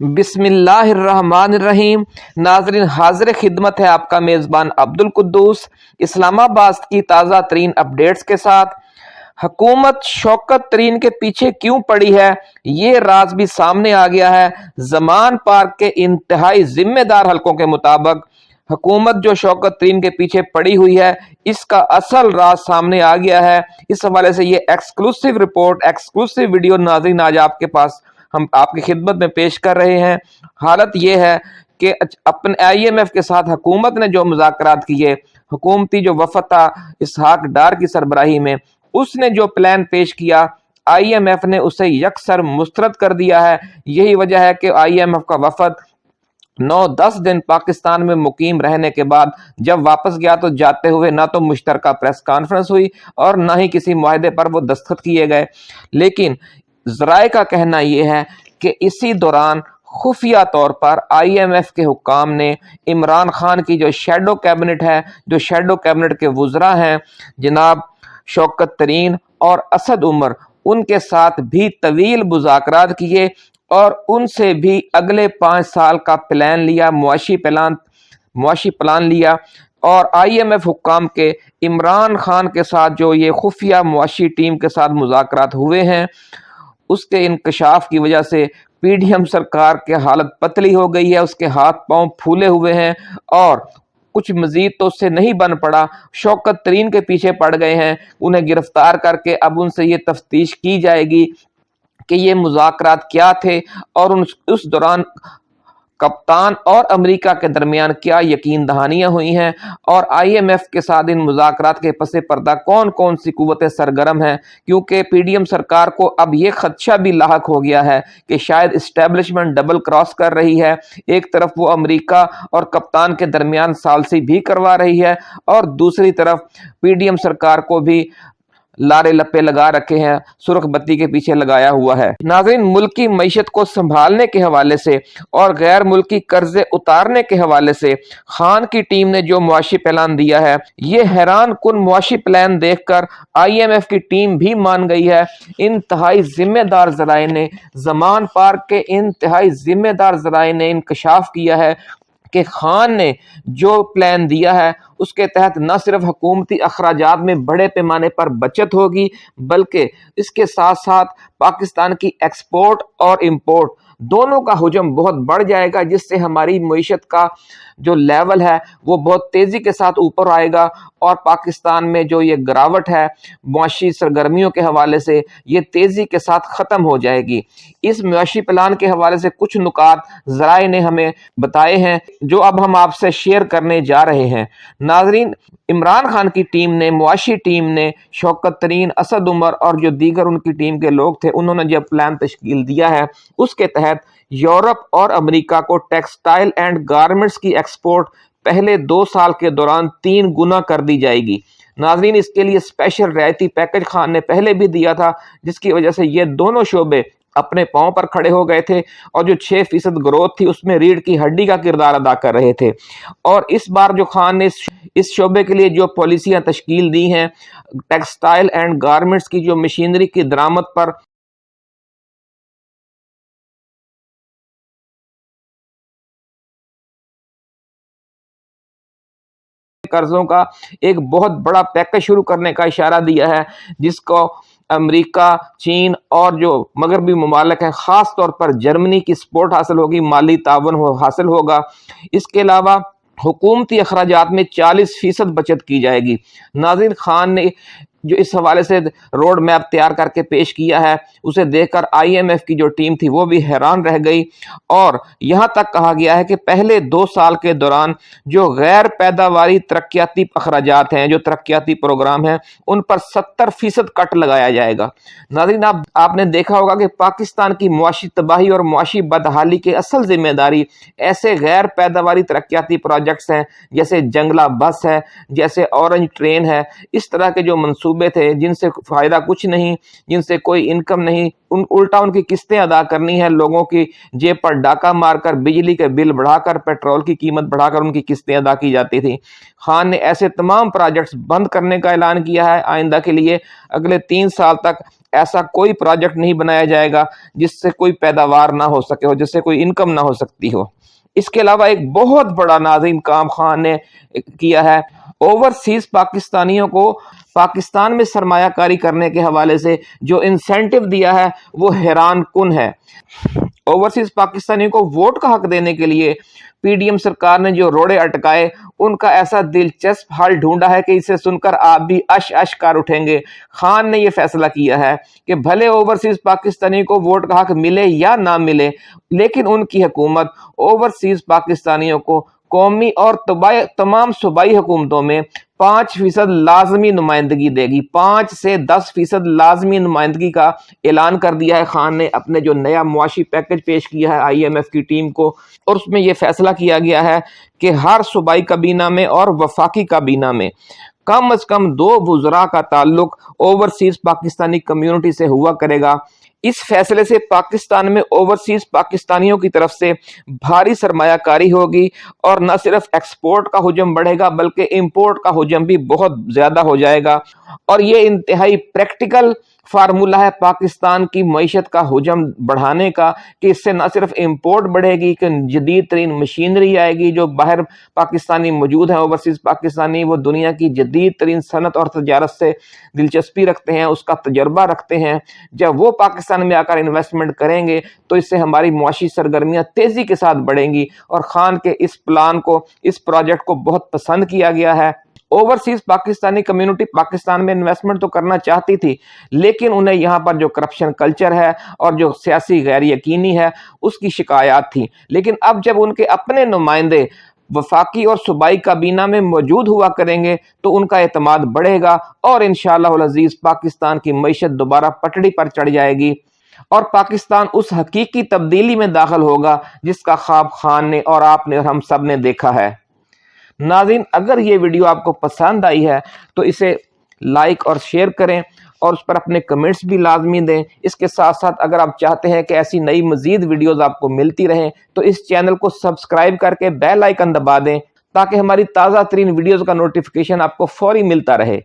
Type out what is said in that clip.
بسم اللہ الرحمن الرحیم۔ ناظرین، حاضر خدمت ہے آپ کا میزبان عبد القدوس اسلام آباد کی تازہ ترین اپڈیٹس کے ساتھ۔ حکومت شوکت ترین کے پیچھے کیوں پڑی ہے؟ یہ راز بھی سامنے آ گیا ہے۔ زمان پارک کے انتہائی ذمہ دار حلقوں کے مطابق۔ حکومت جو شوکت ترین کے پیچھے پڑی ہوئی ہے، اس کا اصل راز سامنے آ گیا ہے۔ اس حوالے سے یہ ایکسکلوسیو رپورٹ ایکسکلوسیو ویڈیو ناظرین، آج آپ کے پاس ہم آپ کی خدمت میں پیش کر رہے ہیں۔ حالت یہ ہے کہ اپنے آئی ایم ایف کے ساتھ حکومت نے جو مذاکرات کیے، حکومتی جو وفد تھا اسحاق ڈار کی سربراہی میں، اس نے جو پلان پیش کیا، آئی ایم ایف نے اسے یکسر مسترد کر دیا ہے۔ یہی وجہ ہے کہ آئی ایم ایف کا وفد نو دس دن پاکستان میں مقیم رہنے کے بعد جب واپس گیا تو جاتے ہوئے نہ تو مشترکہ پریس کانفرنس ہوئی اور نہ ہی کسی معاہدے پر وہ دستخط کیے گئے۔ لیکن ذرائع کا کہنا یہ ہے کہ اسی دوران خفیہ طور پر آئی ایم ایف کے حکام نے عمران خان کی جو شیڈو کیبنٹ ہے، جو شیڈو کیبنٹ کے وزراء ہیں، جناب شوکت ترین اور اسد عمر، ان کے ساتھ بھی طویل مذاکرات کیے اور ان سے بھی اگلے پانچ سال کا پلان لیا، معاشی پلان معاشی پلان لیا اور آئی ایم ایف حکام کے عمران خان کے ساتھ جو یہ خفیہ معاشی ٹیم کے ساتھ مذاکرات ہوئے ہیں۔ اس کے انکشاف کی وجہ سے پی ڈی ایم سرکار کے حالت پتلی ہو گئی ہے، اس کے ہاتھ پاؤں پھولے ہوئے ہیں اور کچھ مزید تو اس سے نہیں بن پڑا، شوکت ترین کے پیچھے پڑ گئے ہیں۔ انہیں گرفتار کر کے اب ان سے یہ تفتیش کی جائے گی کہ یہ مذاکرات کیا تھے اور اس دوران کپتان اور امریکہ کے درمیان کیا یقین دہانیاں ہوئی ہیں؟ اور آئی ایم ایف کے ساتھ ان مذاکرات کے پس پردہ کون کون سی قوتیں سرگرم ہیں؟ کیونکہ پی ڈی ایم سرکار کو اب یہ خدشہ بھی لاحق ہو گیا ہے کہ شاید اسٹیبلشمنٹ ڈبل کراس کر رہی ہے۔ ایک طرف وہ امریکہ اور کپتان کے درمیان سالسی بھی کروا رہی ہے اور دوسری طرف پی ڈی ایم سرکار کو بھی لارے لپے لگا رکھے ہیں، سرخ بتی کے پیچھے لگایا ہوا ہے۔ ناظرین، ملکی معیشت کو سنبھالنے کے حوالے سے اور غیر ملکی قرضے اتارنے کے حوالے سے خان کی ٹیم نے جو معاشی پلان دیا ہے، یہ حیران کن معاشی پلان دیکھ کر آئی ایم ایف کی ٹیم بھی مان گئی ہے۔ انتہائی ذمہ دار ذرائع نے زمان پارک کے انتہائی ذمہ دار ذرائع نے انکشاف کیا ہے کہ خان نے جو پلان دیا ہے اس کے تحت نہ صرف حکومتی اخراجات میں بڑے پیمانے پر بچت ہوگی، بلکہ اس کے ساتھ ساتھ پاکستان کی ایکسپورٹ اور امپورٹ دونوں کا حجم بہت بڑھ جائے گا، جس سے ہماری معیشت کا جو لیول ہے وہ بہت تیزی کے ساتھ اوپر آئے گا اور پاکستان میں جو یہ گراوٹ ہے، معاشی سرگرمیوں کے حوالے سے یہ تیزی کے ساتھ ختم ہو جائے گی۔ اس معاشی پلان کے حوالے سے کچھ نکات ذرائع نے ہمیں بتائے ہیں، جو اب ہم آپ سے شیئر کرنے جا رہے ہیں۔ ناظرین، عمران خان کی ٹیم نے، معاشی ٹیم نے شوکت ترین، اسد عمر اور جو دیگر ان کی ٹیم کے لوگ تھے، انہوں نے جب پلان تشکیل دیا ہے، اس کے تحت یورپ اور امریکہ کو ٹیکسٹائل اینڈ گارمنٹس کی ایکسپورٹ پہلے دو سال کے دوران تین گنا کر دی جائے گی۔ ناظرین، اس کے لیے اسپیشل رعایتی پیکج خان نے پہلے بھی دیا تھا، جس کی وجہ سے یہ دونوں شعبے اپنے پاؤں پر کھڑے ہو گئے تھے اور جو چھ فیصد گروتھ تھی، اس میں ریڑھ کی ہڈی کا کردار ادا کر رہے تھے۔ اور اس بار جو خان نے اس شعبے کے لیے جو پالیسیاں تشکیل دی ہیں، ٹیکسٹائل اینڈ گارمنٹس کی جو مشینری کی درامت پر قرضوں کا ایک بہت بڑا پیکج شروع کرنے کا اشارہ دیا ہے، جس کو امریکہ، چین اور جو مغربی ممالک ہیں، خاص طور پر جرمنی کی سپورٹ حاصل ہوگی، مالی تعاون حاصل ہوگا۔ اس کے علاوہ حکومتی اخراجات میں چالیس فیصد بچت کی جائے گی۔ ناظرین خان نے جو اس حوالے سے روڈ میپ تیار کر کے پیش کیا ہے، اسے دیکھ کر آئی ایم ایف کی جو ٹیم تھی وہ بھی حیران رہ گئی۔ اور یہاں تک کہا گیا ہے کہ پہلے دو سال کے دوران جو غیر پیداواری ترقیاتی اخراجات ہیں، جو ترقیاتی پروگرام ہیں، ان پر ستر فیصد کٹ لگایا جائے گا۔ ناظرین، آپ آپ نے دیکھا ہوگا کہ پاکستان کی معاشی تباہی اور معاشی بدحالی کے اصل ذمہ داری ایسے غیر پیداواری ترقیاتی پروجیکٹس ہیں، جیسے جنگلہ بس ہے، جیسے اورنج ٹرین ہے، اس طرح کے جو منصوبے منصوبے تھے، جن سے فائدہ کچھ نہیں، جن سے کوئی انکم نہیں، ان الٹا ان کی قسطیں ادا کرنی ہے لوگوں کی جیب پر ڈاکہ مار کر، بجلی کے بل بڑھا کر، پیٹرول کی قیمت بڑھا کر ان کی قسطیں ادا کی جاتی تھی خان نے ایسے تمام پروجیکٹس بند کرنے کا اعلان کیا ہے۔ آئندہ کے لیے اگلے تین سال تک ایسا کوئی پروجیکٹ نہیں بنایا جائے گا جس سے کوئی پیداوار نہ ہو سکے ہو، جس سے کوئی انکم نہ ہو سکتی ہو۔ اس کے علاوہ ایک بہت بڑا ناظرین کام خان نے کیا ہے۔ اوورسیز پاکستانیوں کو پاکستان میں سرمایہ کاری کرنے کے حوالے سے جو انسینٹو دیا ہے، وہ حیران کن ہے۔ اوورسیز پاکستانیوں کو ووٹ کا حق دینے کے لیے پی ڈی ایم سرکار نے جو روڑے اٹکائے، ان کا ایسا دلچسپ حال ڈھونڈا ہے کہ اسے سن کر آپ بھی اش اش کار اٹھیں گے۔ خان نے یہ فیصلہ کیا ہے کہ بھلے اوورسیز پاکستانی کو ووٹ کا حق ملے یا نہ ملے، لیکن ان کی حکومت اوورسیز پاکستانیوں کو قومی اور تمام صوبائی حکومتوں میں پانچ فیصد لازمی نمائندگی دے گی۔ پانچ سے دس فیصد لازمی نمائندگی کا اعلان کر دیا ہے۔ خان نے اپنے جو نیا معاشی پیکج پیش کیا ہے، آئی ایم ایف کی ٹیم کو، اور اس میں یہ فیصلہ کیا گیا ہے کہ ہر صوبائی کابینہ میں اور وفاقی کابینہ میں کم از کم دو وزراء کا تعلق اوورسیز پاکستانی کمیونٹی سے ہوا کرے گا۔ اس فیصلے سے پاکستان میں اوورسیز پاکستانیوں کی طرف سے بھاری سرمایہ کاری ہوگی اور نہ صرف ایکسپورٹ کا حجم بڑھے گا بلکہ امپورٹ کا حجم بھی بہت زیادہ ہو جائے گا اور یہ انتہائی پریکٹیکل فارمولہ ہے پاکستان کی معیشت کا حجم بڑھانے کا، کہ اس سے نہ صرف امپورٹ بڑھے گی، کہ جدید ترین مشینری آئے گی جو باہر پاکستانی موجود ہیں، اوورسیز پاکستانی، وہ دنیا کی جدید ترین صنعت اور تجارت سے دلچسپی رکھتے ہیں، اس کا تجربہ رکھتے ہیں۔ جب وہ پاکستان میں آ کر انویسٹمنٹ کریں گے، تو اس سے ہماری معاشی سرگرمیاں تیزی کے ساتھ بڑھیں گی۔ اور خان کے اس پلان کو، اس پروجیکٹ کو بہت پسند کیا گیا ہے۔ اوورسیز پاکستانی کمیونٹی پاکستان میں انویسٹمنٹ تو کرنا چاہتی تھی، لیکن انہیں یہاں پر جو کرپشن کلچر ہے اور جو سیاسی غیر یقینی ہے، اس کی شکایات تھی لیکن اب جب ان کے اپنے نمائندے وفاقی اور صوبائی کابینہ میں موجود ہوا کریں گے، تو ان کا اعتماد بڑھے گا اور انشاءاللہ العزیز پاکستان کی معیشت دوبارہ پٹڑی پر چڑھ جائے گی۔ اور پاکستان اس حقیقی تبدیلی میں داخل ہوگا، جس کا خواب خان نے اور آپ نے اور ہم سب نے دیکھا ہے۔ ناظرین، اگر یہ ویڈیو آپ کو پسند آئی ہے، تو اسے لائک اور شیئر کریں اور اس پر اپنے کمنٹس بھی لازمی دیں۔ اس کے ساتھ ساتھ اگر آپ چاہتے ہیں کہ ایسی نئی مزید ویڈیوز آپ کو ملتی رہیں، تو اس چینل کو سبسکرائب کر کے بیل آئکن دبا دیں تاکہ ہماری تازہ ترین ویڈیوز کا نوٹیفکیشن آپ کو فوری ملتا رہے۔